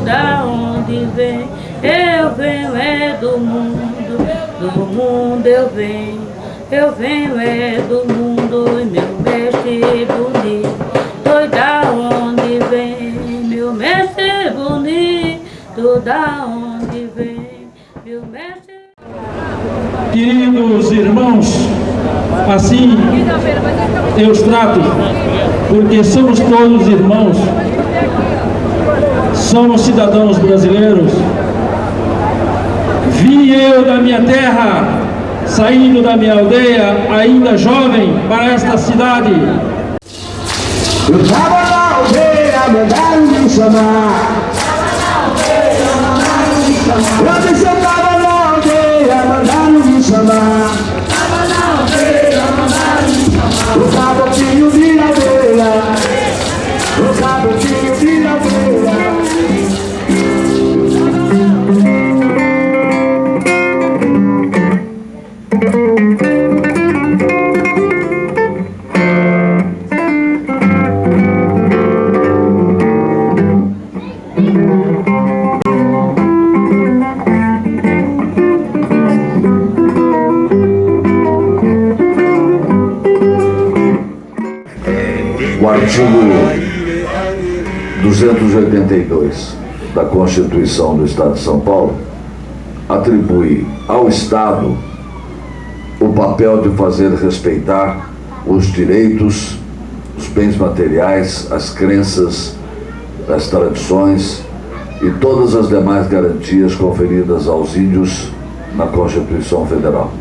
da onde vem? Eu venho é do mundo, do mundo eu venho. Eu venho é do mundo e meu mestre bonito. Oi, da onde vem? Meu mestre bonito, da onde vem? Meu mestre Queridos irmãos, assim eu os trato, porque somos todos irmãos, somos cidadãos brasileiros. Vim eu da minha terra, saindo da minha aldeia, ainda jovem, para esta cidade. Eu tava na aldeia, mandaram me chamar. Eu artigo 282 da Constituição do Estado de São Paulo atribui ao Estado o papel de fazer respeitar os direitos, os bens materiais, as crenças, as tradições e todas as demais garantias conferidas aos índios na Constituição Federal.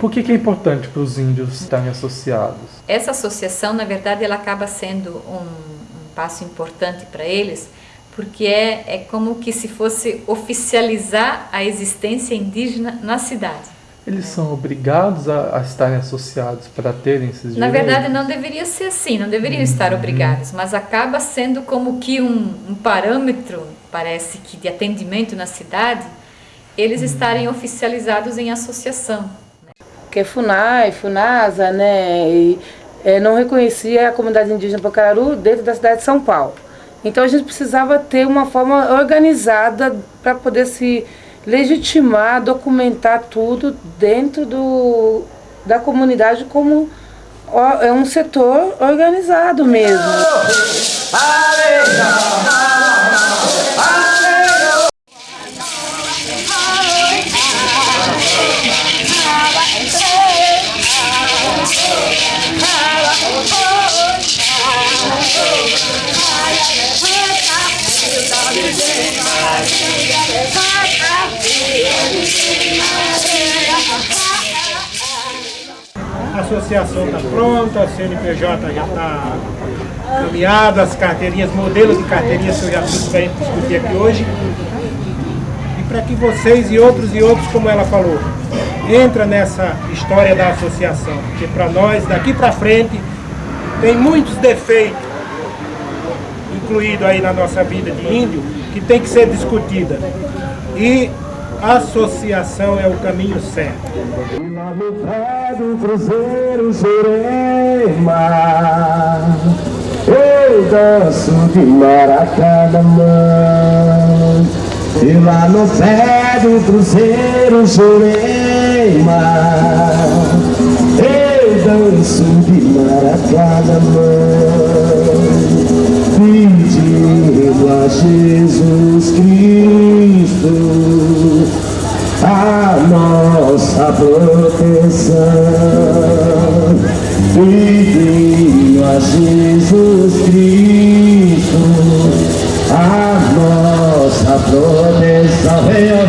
Por que, que é importante para os índios estarem associados? Essa associação, na verdade, ela acaba sendo um, um passo importante para eles, porque é, é como que se fosse oficializar a existência indígena na cidade. Eles são obrigados a, a estarem associados para terem esses Na direitos? verdade, não deveria ser assim, não deveriam estar obrigados, mas acaba sendo como que um, um parâmetro, parece que, de atendimento na cidade, eles estarem oficializados em associação. Que é FUNAI, FUNASA, né, e, é, não reconhecia a comunidade indígena Pacararu dentro da cidade de São Paulo. Então a gente precisava ter uma forma organizada para poder se legitimar, documentar tudo dentro do, da comunidade como é um setor organizado mesmo. A associação está pronta, a CNPJ já está caminhada, as carteirinhas, modelos de carteirinhas que eu já trouxe para discutir aqui hoje. E para que vocês e outros e outros, como ela falou, entra nessa história da associação, porque para nós, daqui para frente, tem muitos defeitos incluído aí na nossa vida de índio, que tem que ser discutida. E associação é o caminho certo. Lá no pé do cruzeiro Jurema. Eu danço de maracanã E lá no pé do cruzeiro Jurema. Eu danço de maracanã Pedindo a Jesus Cristo nossa proteção. Pedindo a Jesus Cristo a nossa proteção.